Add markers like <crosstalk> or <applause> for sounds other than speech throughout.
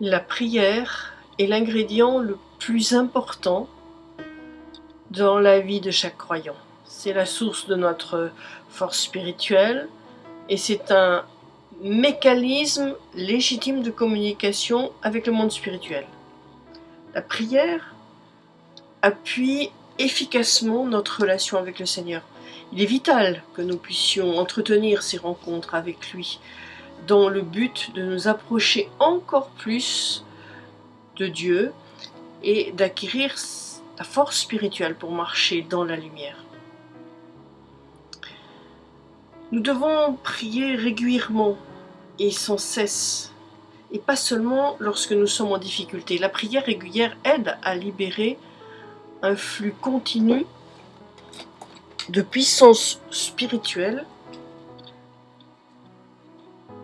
La prière est l'ingrédient le plus important dans la vie de chaque croyant. C'est la source de notre force spirituelle et c'est un mécanisme légitime de communication avec le monde spirituel. La prière appuie efficacement notre relation avec le Seigneur. Il est vital que nous puissions entretenir ces rencontres avec lui dans le but de nous approcher encore plus de Dieu et d'acquérir la force spirituelle pour marcher dans la lumière. Nous devons prier régulièrement et sans cesse, et pas seulement lorsque nous sommes en difficulté. La prière régulière aide à libérer un flux continu de puissance spirituelle.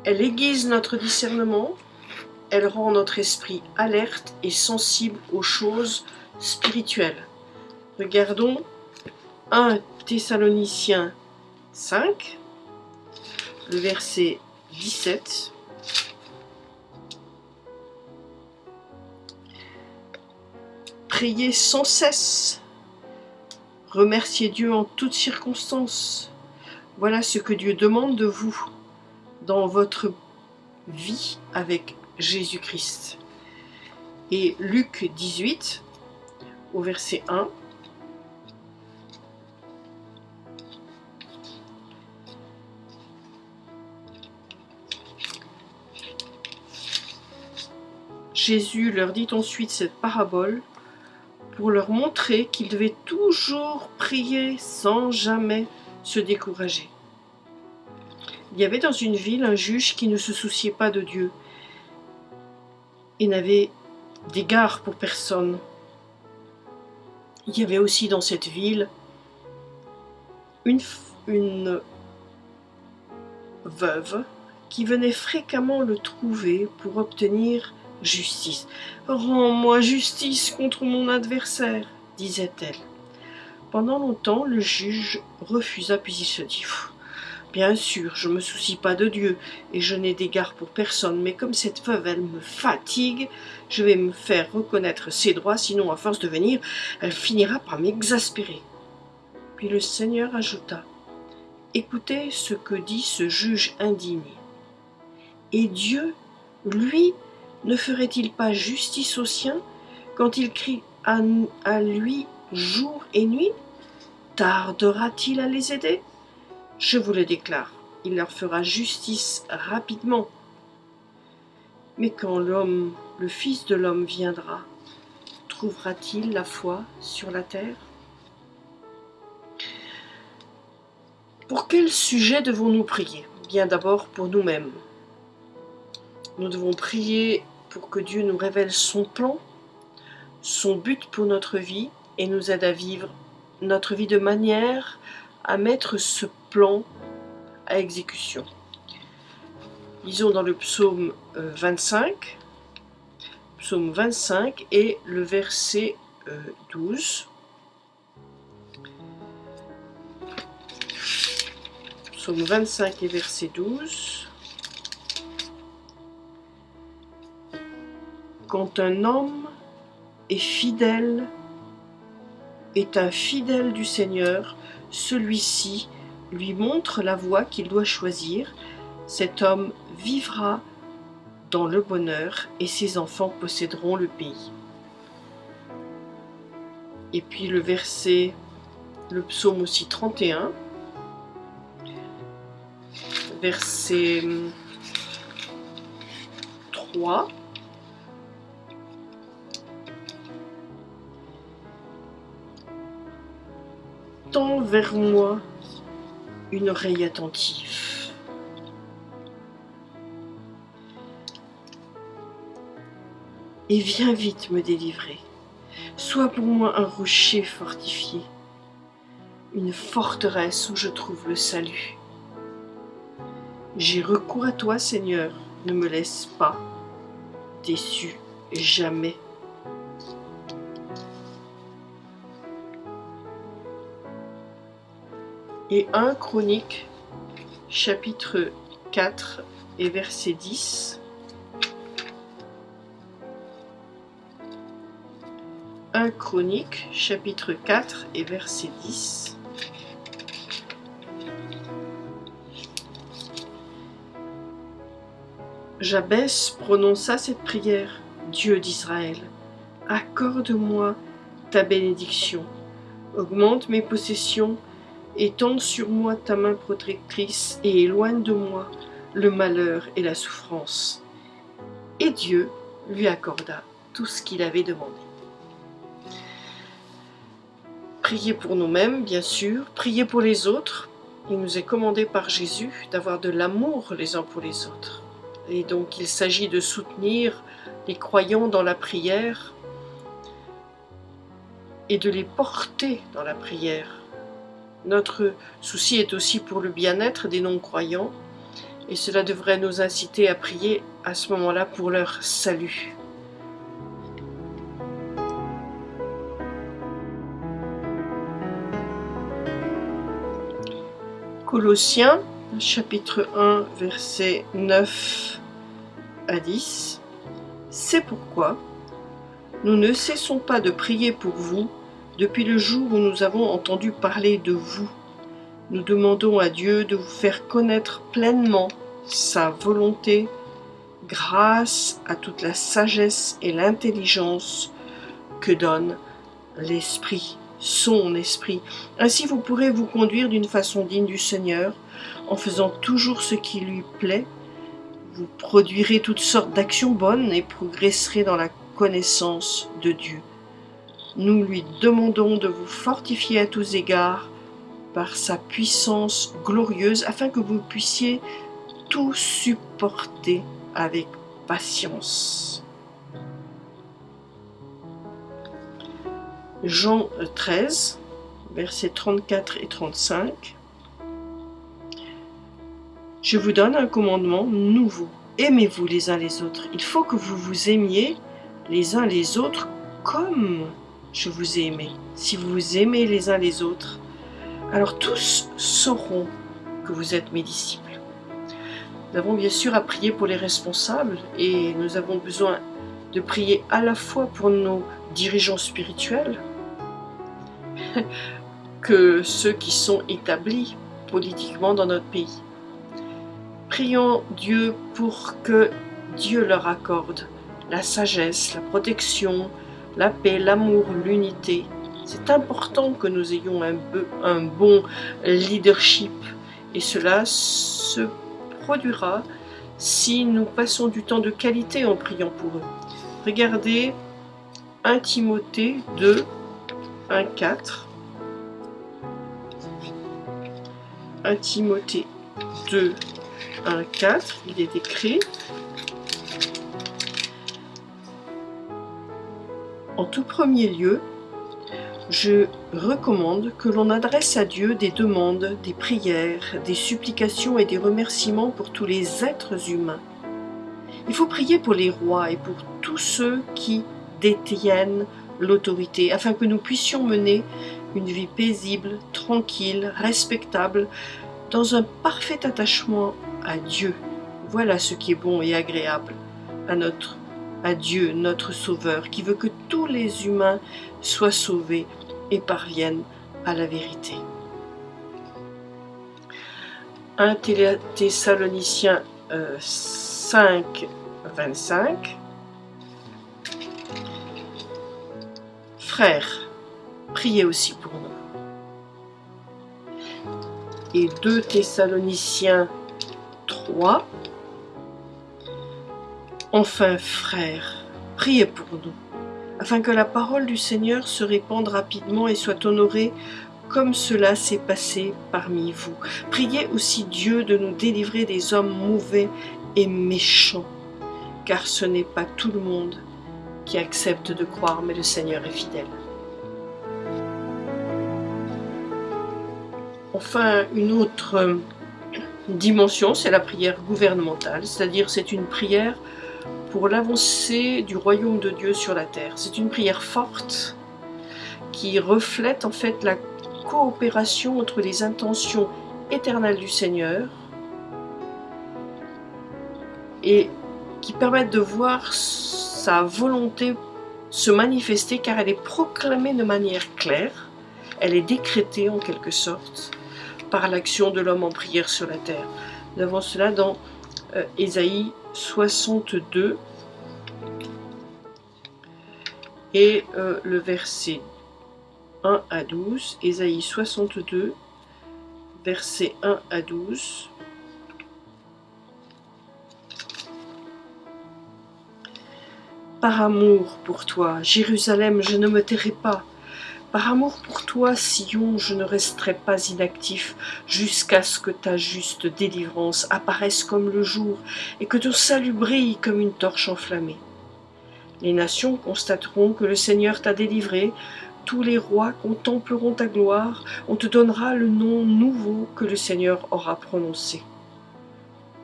Elle aiguise notre discernement, elle rend notre esprit alerte et sensible aux choses spirituelles. Regardons 1 Thessaloniciens 5, le verset 17. Priez sans cesse. Remerciez Dieu en toutes circonstances. Voilà ce que Dieu demande de vous dans votre vie avec Jésus-Christ. Et Luc 18, au verset 1, Jésus leur dit ensuite cette parabole pour leur montrer qu'ils devaient toujours prier sans jamais se décourager. Il y avait dans une ville un juge qui ne se souciait pas de Dieu et n'avait d'égard pour personne. Il y avait aussi dans cette ville une, veuve qui venait fréquemment le trouver pour obtenir Justice. Rends-moi justice contre mon adversaire, disait-elle. Pendant longtemps, le juge refusa, puis il se dit Bien sûr, je ne me soucie pas de Dieu, et je n'ai d'égard pour personne, mais comme cette veuve, elle me fatigue, je vais me faire reconnaître ses droits, sinon, à force de venir, elle finira par m'exaspérer. Puis le Seigneur ajouta Écoutez ce que dit ce juge indigné. Et Dieu, lui, ne ferait-il pas justice aux siens quand il crie à, lui jour et nuit? Tardera-t-il à les aider? Je vous le déclare, il leur fera justice rapidement. Mais quand l'homme, le Fils de l'homme viendra, trouvera-t-il la foi sur la terre? Pour quel sujet devons-nous prier? Bien d'abord pour nous-mêmes. Nous devons prier pour que Dieu nous révèle son plan, son but pour notre vie et nous aide à vivre notre vie de manière à mettre ce plan à exécution. Lisons dans le psaume 25, euh, psaume 25 et le verset 12. Euh, psaume 25 et verset 12. Quand un homme est fidèle, est un fidèle du Seigneur, celui-ci lui montre la voie qu'il doit choisir. Cet homme vivra dans le bonheur et ses enfants posséderont le pays. Et puis le verset, le psaume aussi 31, verset 3. vers moi une oreille attentive. Et viens vite me délivrer. Sois pour moi un rocher fortifié, une forteresse où je trouve le salut. J'ai recours à toi, Seigneur, ne me laisse pas déçu jamais. Et 1 Chronique chapitre 4 et verset 10. 1 Chronique, chapitre 4 et verset 10. Jabès prononça cette prière. Dieu d'Israël, accorde-moi ta bénédiction, augmente mes possessions, étende sur moi ta main protectrice et éloigne de moi le malheur et la souffrance. Et Dieu lui accorda tout ce qu'il avait demandé. Priez pour nous-mêmes, bien sûr, priez pour les autres. Il nous est commandé par Jésus d'avoir de l'amour les uns pour les autres. Et donc il s'agit de soutenir les croyants dans la prière et de les porter dans la prière. Notre souci est aussi pour le bien-être des non-croyants et cela devrait nous inciter à prier à ce moment-là pour leur salut. Colossiens chapitre 1 verset 9 à 10 C'est pourquoi nous ne cessons pas de prier pour vous depuis le jour où nous avons entendu parler de vous nous demandons à Dieu de vous faire connaître pleinement sa volonté grâce à toute la sagesse et l'intelligence que donne l'Esprit, son Esprit. Ainsi vous pourrez vous conduire d'une façon digne du Seigneur, en faisant toujours ce qui lui plaît. Vous produirez toutes sortes d'actions bonnes et progresserez dans la connaissance de Dieu. Nous lui demandons de vous fortifier à tous égards par sa puissance glorieuse afin que vous puissiez tout supporter avec patience. Jean 13, versets 34 et 35. Je vous donne un commandement nouveau. Aimez-vous les uns les autres? Il faut que vous vous aimiez les uns les autres comme je vous ai aimé. Si vous vous aimez les uns les autres, alors tous sauront que vous êtes mes disciples. Nous avons bien sûr à prier pour les responsables et nous avons besoin de prier à la fois pour nos dirigeants spirituels <laughs> que ceux qui sont établis politiquement dans notre pays. Prions Dieu pour que Dieu leur accorde la sagesse, la protection, la paix, l'amour, l'unité, c'est important que nous ayons un, bon leadership et cela se produira si nous passons du temps de qualité en priant pour eux. Regardez 1 Timothée 2, 1, 4. 1 Timothée 2, 1, 4, il est écrit En tout premier lieu, je recommande que l'on adresse à Dieu des demandes, des prières, des supplications et des remerciements pour tous les êtres humains. Il faut prier pour les rois et pour tous ceux qui détiennent l'autorité, afin que nous puissions mener une vie paisible, tranquille, respectable, dans un parfait attachement à Dieu. Voilà ce qui est bon et agréable à notre à Dieu, notre Sauveur, qui veut que tous les humains soient sauvés et parviennent à la vérité. 1 Thessaloniciens 5, 25 Frères, priez aussi pour nous. Et 2 Thessaloniciens 3, Enfin, frères, priez pour nous, afin que la parole du Seigneur se répande rapidement et soit honorée comme cela s'est passé parmi vous. Priez aussi Dieu de nous délivrer des hommes mauvais et méchants, car ce n'est pas tout le monde qui accepte de croire, mais le Seigneur est fidèle. Enfin, une autre dimension, c'est la prière gouvernementale, c'est-à-dire c'est une prière pour l'avancée du royaume de Dieu sur la terre. C'est une prière forte qui reflète en fait la coopération entre les intentions éternelles du Seigneur et qui permettent de voir sa volonté se manifester car elle est proclamée de manière claire, elle est décrétée en quelque sorte par l'action de l'homme en prière sur la terre. Nous avons cela dans Ésaïe 62 et euh, le verset 1 à 12, Ésaïe 62, verset 1 à 12. Par amour pour toi, Jérusalem, je ne me tairai pas. Par amour pour toi, Sion, je ne resterai pas inactif jusqu'à ce que ta juste délivrance apparaisse comme le jour et que ton salut brille comme une torche enflammée. Les nations constateront que le Seigneur t'a délivré, tous les rois contempleront ta gloire, on te donnera le nom nouveau que le Seigneur aura prononcé.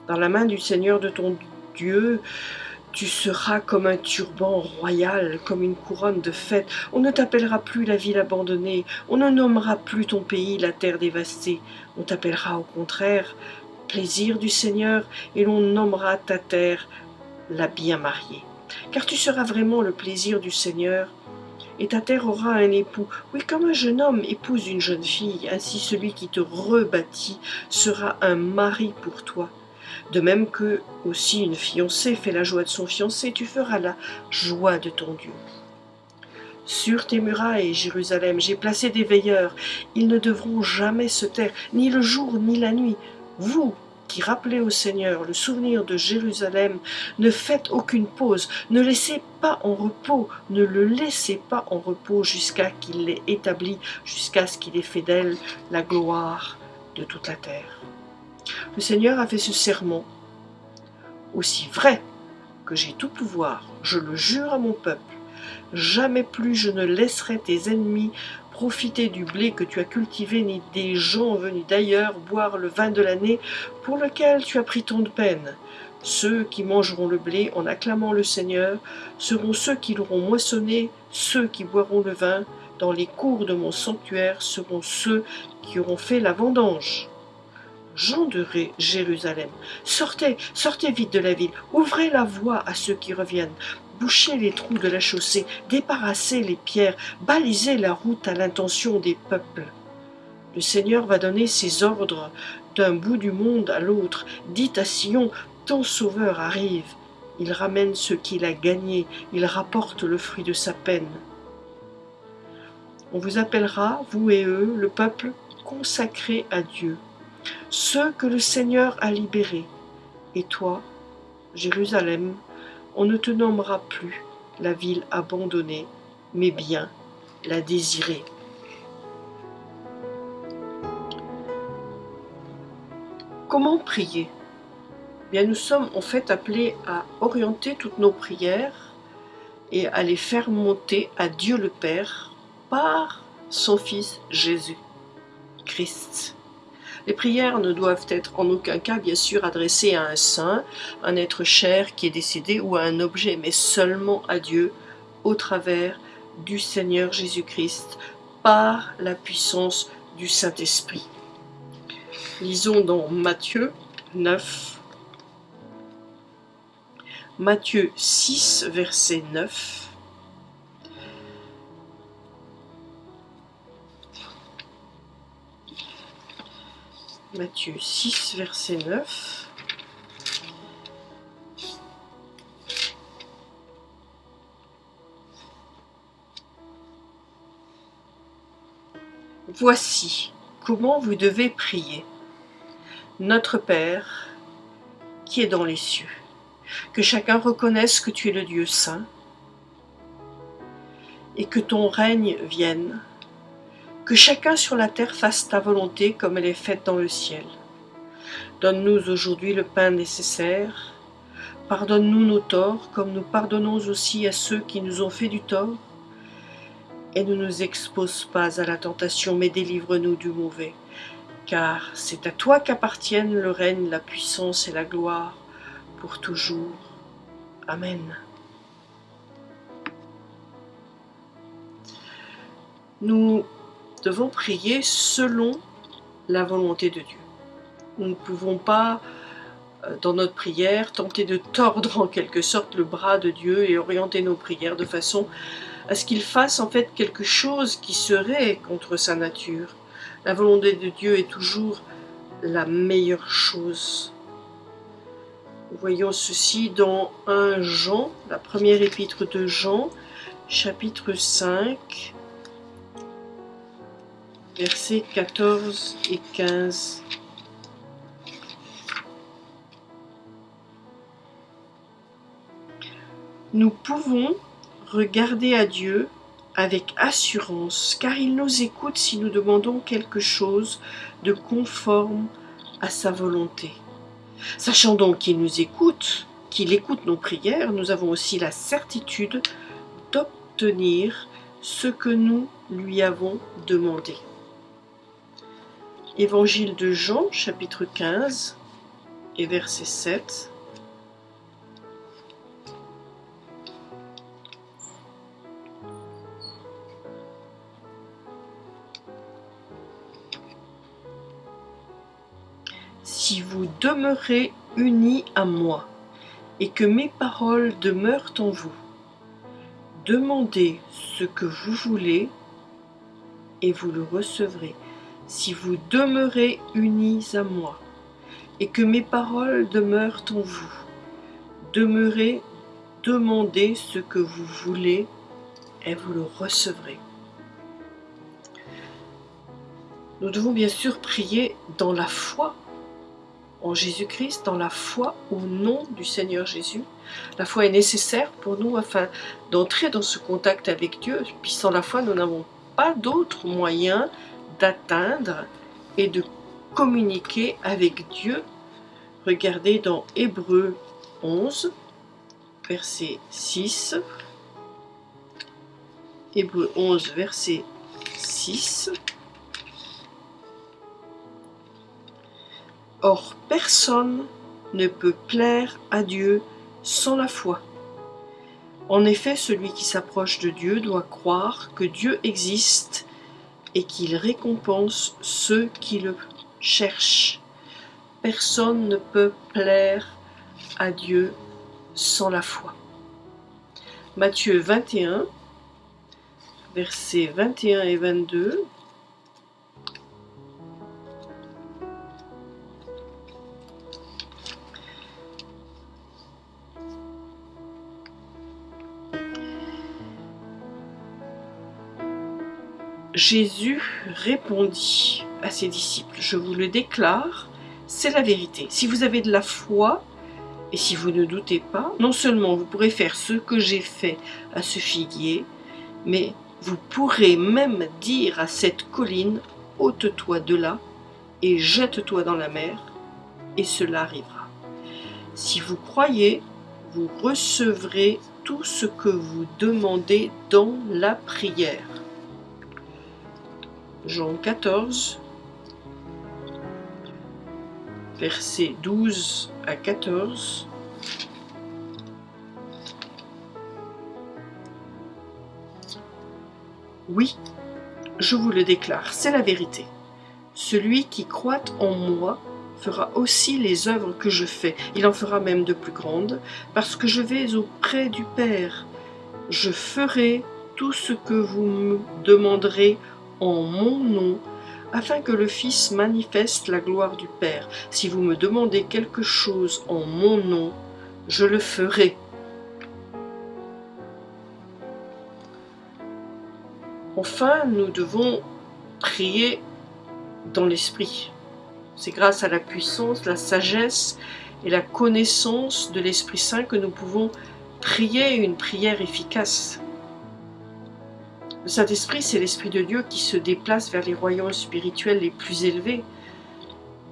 Dans la main du Seigneur de ton Dieu, tu seras comme un turban royal, comme une couronne de fête. On ne t'appellera plus la ville abandonnée, on ne nommera plus ton pays la terre dévastée. On t'appellera au contraire plaisir du Seigneur, et l'on nommera ta terre la bien mariée. Car tu seras vraiment le plaisir du Seigneur, et ta terre aura un époux. Oui, comme un jeune homme épouse une jeune fille, ainsi celui qui te rebâtit sera un mari pour toi. De même que aussi une fiancée fait la joie de son fiancé, tu feras la joie de ton Dieu. Sur tes murailles, Jérusalem, j'ai placé des veilleurs. Ils ne devront jamais se taire, ni le jour ni la nuit. Vous, qui rappelez au Seigneur le souvenir de Jérusalem, ne faites aucune pause, ne laissez pas en repos, ne le laissez pas en repos jusqu'à qu'il l'ait établi, jusqu'à ce qu'il ait fait d'elle la gloire de toute la terre. Le Seigneur a fait ce serment, aussi vrai que j'ai tout pouvoir, je le jure à mon peuple, jamais plus je ne laisserai tes ennemis profiter du blé que tu as cultivé, ni des gens venus d'ailleurs boire le vin de l'année pour lequel tu as pris tant de peine. Ceux qui mangeront le blé en acclamant le Seigneur seront ceux qui l'auront moissonné, ceux qui boiront le vin dans les cours de mon sanctuaire seront ceux qui auront fait la vendange gens Jérusalem, sortez, sortez vite de la ville, ouvrez la voie à ceux qui reviennent, bouchez les trous de la chaussée, débarrassez les pierres, balisez la route à l'intention des peuples. Le Seigneur va donner ses ordres d'un bout du monde à l'autre. Dites à Sion, ton sauveur arrive. Il ramène ce qu'il a gagné, il rapporte le fruit de sa peine. On vous appellera, vous et eux, le peuple consacré à Dieu ceux que le Seigneur a libérés. Et toi, Jérusalem, on ne te nommera plus la ville abandonnée, mais bien la désirée. Comment prier? Bien, nous sommes en fait appelés à orienter toutes nos prières et à les faire monter à Dieu le Père par son Fils Jésus Christ. Les prières ne doivent être en aucun cas, bien sûr, adressées à un saint, un être cher qui est décédé ou à un objet, mais seulement à Dieu au travers du Seigneur Jésus-Christ par la puissance du Saint-Esprit. Lisons dans Matthieu 9, Matthieu 6, verset 9. Matthieu 6, verset 9. Voici comment vous devez prier. Notre Père, qui est dans les cieux, que chacun reconnaisse que tu es le Dieu saint et que ton règne vienne que chacun sur la terre fasse ta volonté comme elle est faite dans le ciel. Donne-nous aujourd'hui le pain nécessaire. Pardonne-nous nos torts comme nous pardonnons aussi à ceux qui nous ont fait du tort. Et ne nous expose pas à la tentation, mais délivre-nous du mauvais. Car c'est à toi qu'appartiennent le règne, la puissance et la gloire pour toujours. Amen. Nous devons prier selon la volonté de Dieu. Nous ne pouvons pas euh, dans notre prière, tenter de tordre en quelque sorte le bras de Dieu et orienter nos prières de façon à ce qu'il fasse en fait quelque chose qui serait contre sa nature. La volonté de Dieu est toujours la meilleure chose. Voyons ceci dans 1 Jean, la première épître de Jean, chapitre 5, versets 14 et 15. Nous pouvons regarder à Dieu avec assurance, car il nous écoute si nous demandons quelque chose de conforme à sa volonté. Sachant donc qu'il nous écoute, qu'il écoute nos prières, nous avons aussi la certitude d'obtenir ce que nous lui avons demandé. Évangile de Jean, chapitre 15 et verset 7. si vous demeurez unis à moi, et que mes paroles demeurent en vous, demandez ce que vous voulez, et vous le recevrez. Si vous demeurez unis à moi, et que mes paroles demeurent en vous, demeurez, demandez ce que vous voulez, et vous le recevrez. Nous devons bien sûr prier dans la foi en Jésus-Christ, dans la foi au nom du Seigneur Jésus. La foi est nécessaire pour nous afin d'entrer dans ce contact avec Dieu. Puis sans la foi, nous n'avons pas d'autre moyen d'atteindre et de communiquer avec Dieu. Regardez dans Hébreu 11, verset 6. Hébreu 11, verset 6. Or personne ne peut plaire à Dieu sans la foi. En effet, celui qui s'approche de Dieu doit croire que Dieu existe et qu'il récompense ceux qui le cherchent. Personne ne peut plaire à Dieu sans la foi. Matthieu 21, versets 21 et 22. Jésus répondit à ses disciples, je vous le déclare, c'est la vérité. Si vous avez de la foi, et si vous ne doutez pas, non seulement vous pourrez faire ce que j'ai fait à ce figuier, mais vous pourrez même dire à cette colline, ôte-toi de là et jette-toi dans la mer, et cela arrivera. Si vous croyez, vous recevrez tout ce que vous demandez dans la prière. Jean 14, versets 12 à 14. Oui, je vous le déclare, c'est la vérité. Celui qui croit en moi fera aussi les œuvres que je fais. Il en fera même de plus grandes, parce que je vais auprès du Père. Je ferai tout ce que vous me demanderez en mon nom, afin que le Fils manifeste la gloire du Père. Si vous me demandez quelque chose en mon nom, je le ferai. Enfin, nous devons prier dans l'Esprit. C'est grâce à la puissance, la sagesse et la connaissance de l'Esprit Saint que nous pouvons prier une prière efficace. Le Saint-Esprit, c'est l'Esprit de Dieu qui se déplace vers les royaumes spirituels les plus élevés.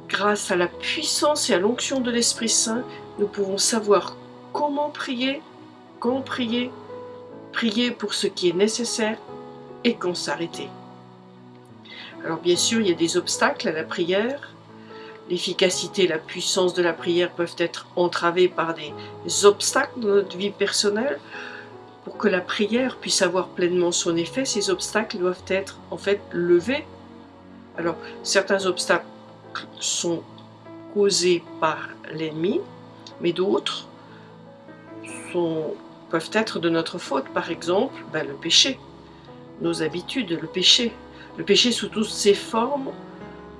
Grâce à la puissance et à l'onction de l'Esprit Saint, nous pouvons savoir comment prier, quand prier, prier pour ce qui est nécessaire et quand s'arrêter. Alors bien sûr, il y a des obstacles à la prière. L'efficacité et la puissance de la prière peuvent être entravées par des obstacles dans notre vie personnelle pour que la prière puisse avoir pleinement son effet, ces obstacles doivent être en fait levés. Alors, certains obstacles sont causées par l'ennemi, mais d'autres peuvent être de notre faute. Par exemple, ben, le péché, nos habitudes, le péché. Le péché sous toutes ses formes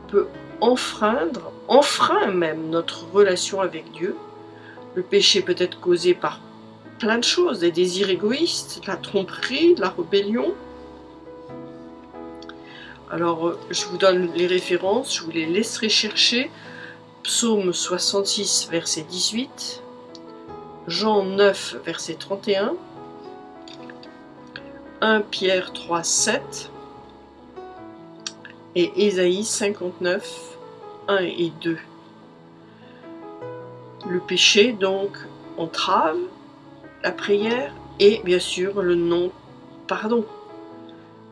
peut enfreindre, enfreint même notre relation avec Dieu. Le péché peut être causé par plein de choses, des désirs égoïstes, la tromperie, la rébellion. Alors, je vous donne les références, je vous les laisserai chercher. Psaume 66, verset 18, Jean 9, verset 31, 1 Pierre 3, 7 et Ésaïe 59, 1 et 2. Le péché, donc, entrave la prière et bien sûr le non-pardon.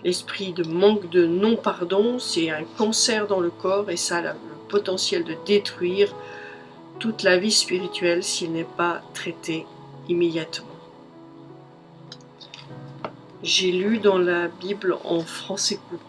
L'esprit de manque de non-pardon, c'est un cancer dans le corps et ça a le potentiel de détruire toute la vie spirituelle s'il n'est pas traité immédiatement. J'ai lu dans la Bible en français court